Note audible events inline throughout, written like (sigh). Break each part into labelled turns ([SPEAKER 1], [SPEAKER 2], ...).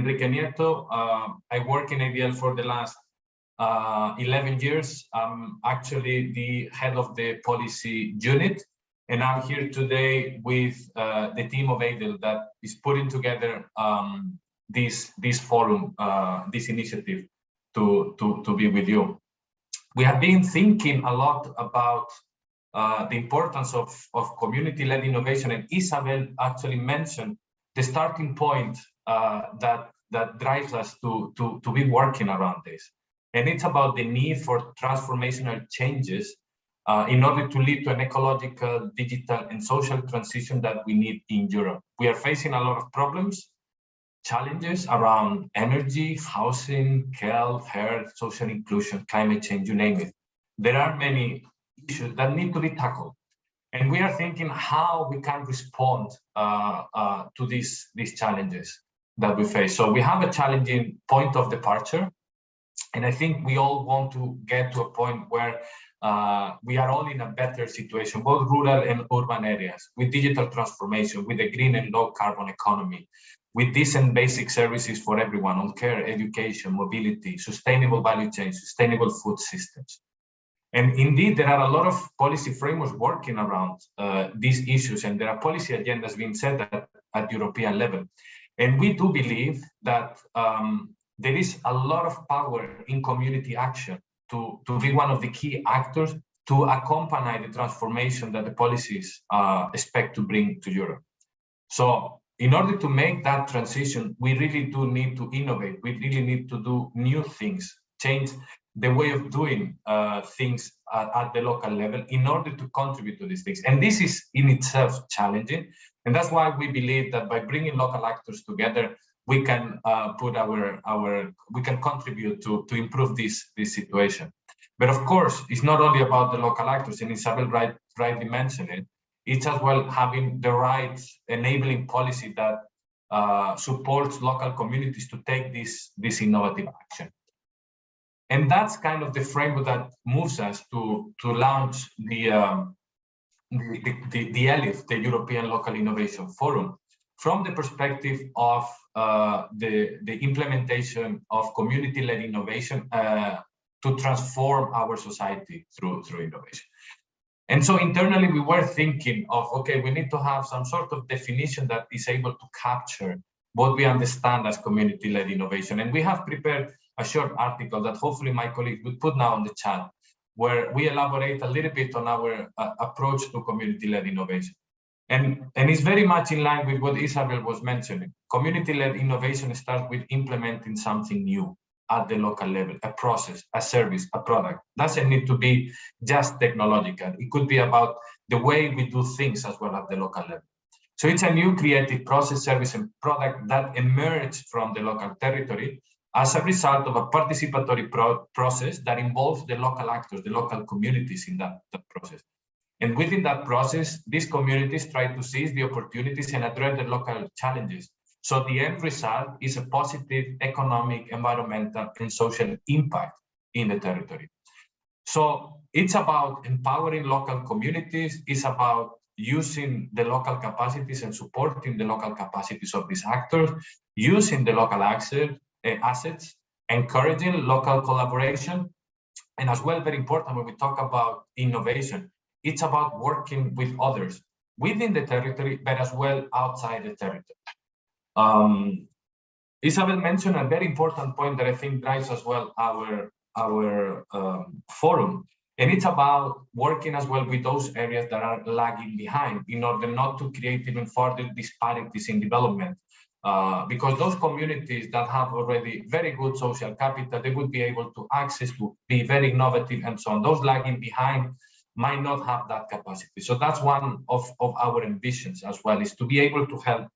[SPEAKER 1] Enrique Nieto. Uh, I work in ADL for the last uh, 11 years. I'm actually the head of the policy unit, and I'm here today with uh, the team of ADL that is putting together um, this this forum, uh, this initiative to, to, to be with you. We have been thinking a lot about uh, the importance of, of community-led innovation, and Isabel actually mentioned the starting point uh, that, that drives us to, to, to be working around this. And it's about the need for transformational changes uh, in order to lead to an ecological, digital, and social transition that we need in Europe. We are facing a lot of problems challenges around energy, housing, health, health, social inclusion, climate change, you name it. There are many issues that need to be tackled. And we are thinking how we can respond uh, uh, to these, these challenges that we face. So we have a challenging point of departure. And I think we all want to get to a point where uh, we are all in a better situation, both rural and urban areas, with digital transformation, with a green and low carbon economy, with decent basic services for everyone on care, education, mobility, sustainable value chain, sustainable food systems. And indeed, there are a lot of policy frameworks working around uh, these issues, and there are policy agendas being set at, at European level. And we do believe that um, there is a lot of power in community action to, to be one of the key actors to accompany the transformation that the policies uh, expect to bring to Europe. So in order to make that transition, we really do need to innovate. We really need to do new things, change the way of doing uh, things at, at, the local level in order to contribute to these things. And this is in itself challenging. And that's why we believe that by bringing local actors together, we can uh, put our, our, we can contribute to, to improve this, this situation. But of course, it's not only about the local actors, and Isabel right, rightly mentioned it, it's as well having the right enabling policy that uh, supports local communities to take this, this innovative action. And that's kind of the framework that moves us to, to launch the, um, the, the, the ELIF, the European Local Innovation Forum, from the perspective of uh, the, the implementation of community-led innovation uh, to transform our society through, through innovation. And so internally, we were thinking of, okay, we need to have some sort of definition that is able to capture what we understand as community-led innovation. And we have prepared a short article that hopefully my colleagues will put now on the chat, where we elaborate a little bit on our uh, approach to community-led innovation. And, and it's very much in line with what Isabel was mentioning. Community-led innovation starts with implementing something new at the local level, a process, a service, a product. Doesn't need to be just technological. It could be about the way we do things as well at the local level. So it's a new creative process, service, and product that emerged from the local territory as a result of a participatory pro process that involves the local actors, the local communities in that, that process. And within that process, these communities try to seize the opportunities and address the local challenges so the end result is a positive economic, environmental, and social impact in the territory. So it's about empowering local communities, it's about using the local capacities and supporting the local capacities of these actors, using the local access, assets, encouraging local collaboration, and as well, very important when we talk about innovation, it's about working with others within the territory, but as well outside the territory. Um, Isabel mentioned a very important point that I think drives as well our our um, forum, and it's about working as well with those areas that are lagging behind in order not to create even further disparities in development. Uh, because those communities that have already very good social capital, they would be able to access to be very innovative and so on. Those lagging behind might not have that capacity. So that's one of, of our ambitions as well, is to be able to help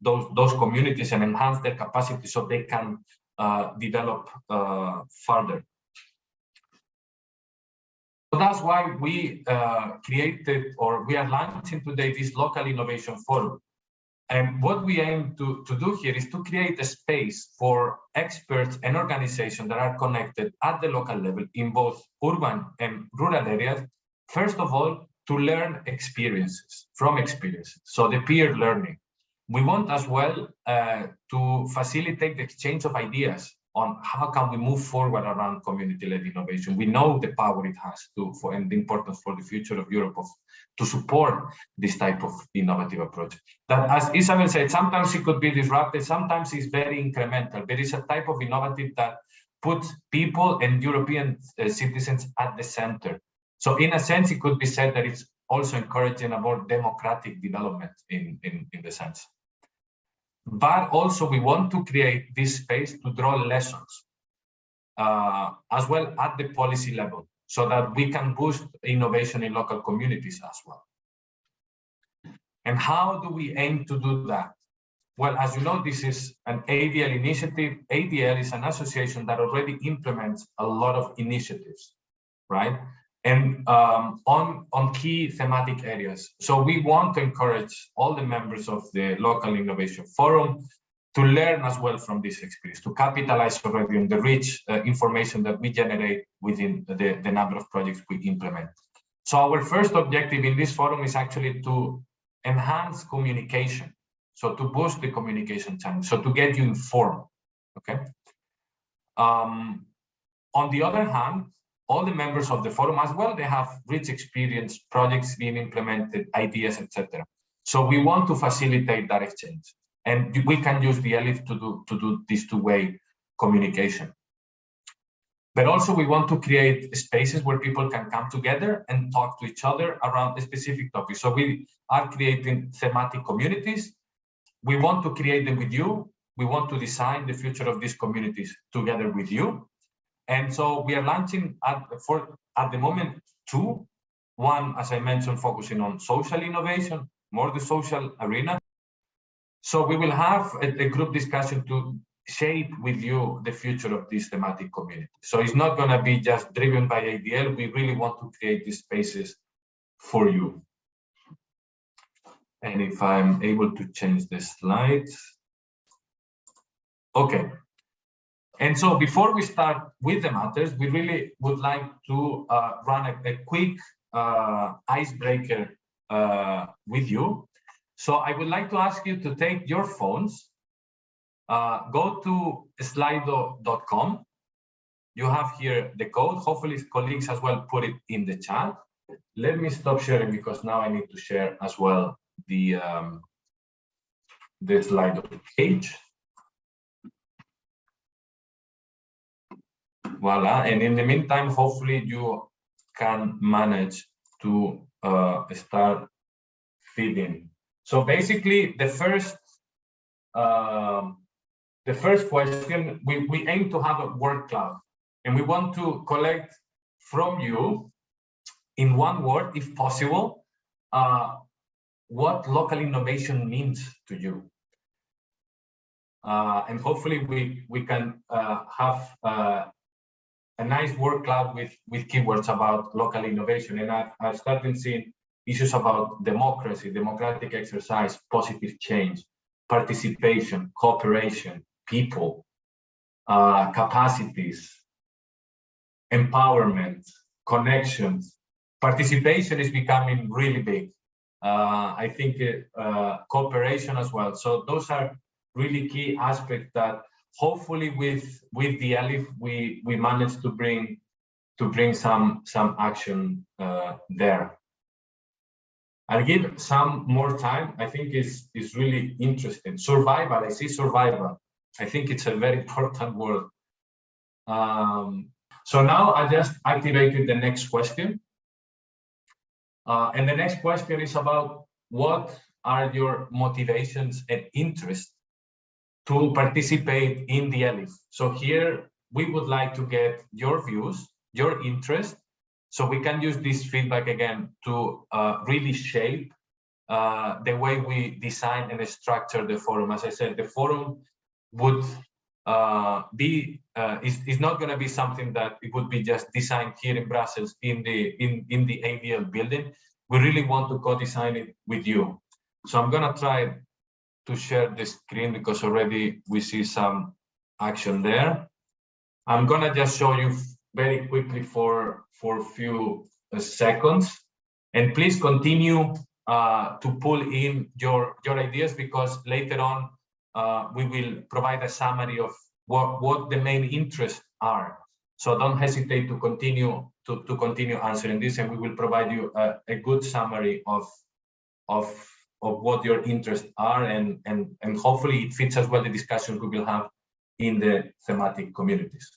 [SPEAKER 1] those, those communities and enhance their capacity so they can uh, develop uh, further. So that's why we uh, created or we are launching today this local innovation forum. And what we aim to, to do here is to create a space for experts and organizations that are connected at the local level in both urban and rural areas. First of all, to learn experiences from experiences. So the peer learning, We want as well uh, to facilitate the exchange of ideas on how can we move forward around community-led innovation. We know the power it has to for and the importance for the future of Europe of to support this type of innovative approach. That, as Isabel said, sometimes it could be disrupted, sometimes it's very incremental. There is a type of innovative that puts people and European uh, citizens at the center. So in a sense, it could be said that it's also encouraging a more democratic development in, in, in the sense. But also we want to create this space to draw lessons uh, as well at the policy level so that we can boost innovation in local communities as well. And how do we aim to do that? Well, as you know, this is an ADL initiative. ADL is an association that already implements a lot of initiatives, right? And um, on, on key thematic areas. So we want to encourage all the members of the local innovation forum to learn as well from this experience, to capitalize already on the rich uh, information that we generate within the, the number of projects we implement. So our first objective in this forum is actually to enhance communication so to boost the communication channel, so to get you informed, okay? Um, on the other hand, all the members of the forum as well, they have rich experience, projects being implemented, ideas, etc. So we want to facilitate that exchange. And we can use the ELIF to do, to do this two-way communication. But also we want to create spaces where people can come together and talk to each other around a specific topic. So we are creating thematic communities we want to create them with you. We want to design the future of these communities together with you. And so we are launching at, for, at the moment two. One, as I mentioned, focusing on social innovation, more the social arena. So we will have a, a group discussion to shape with you the future of this thematic community. So it's not going to be just driven by ADL. We really want to create these spaces for you. And if I'm able to change the slides. Okay. And so before we start with the matters, we really would like to uh, run a, a quick uh, icebreaker uh, with you. So I would like to ask you to take your phones, uh, go to slido.com. You have here the code. Hopefully colleagues as well put it in the chat. Let me stop sharing because now I need to share as well the um, the the page. Voila, and in the meantime, hopefully you can manage to uh, start feeding. So basically, the first uh, the first question, we, we aim to have a word cloud, and we want to collect from you in one word, if possible, uh, what local innovation means to you. Uh, and hopefully we, we can uh, have uh, a nice work cloud with, with keywords about local innovation. And I, I started seeing issues about democracy, democratic exercise, positive change, participation, cooperation, people, uh, capacities, empowerment, connections. Participation is becoming really big uh, I think uh, cooperation as well. So those are really key aspects that hopefully with with the ELIF we we managed to bring to bring some some action uh, there. I'll give some more time. I think is is really interesting. Survival. I see survival. I think it's a very (laughs) important word. Um, so now I just activated the next question. Uh, and the next question is about what are your motivations and interests to participate in the ELIF? So here we would like to get your views, your interest, so we can use this feedback again to uh, really shape uh, the way we design and structure the forum. As I said, the forum would uh, be uh, is, is not going to be something that it would be just designed here in Brussels in the in in the ADL building. We really want to co-design it with you. So I'm going to try to share the screen because already we see some action there. I'm going to just show you very quickly for for a few uh, seconds, and please continue uh, to pull in your, your ideas because later on uh, we will provide a summary of what, what the main interests are. So don't hesitate to continue to, to continue answering this and we will provide you a, a good summary of, of, of what your interests are and, and, and hopefully it fits as well the discussion we will have in the thematic communities.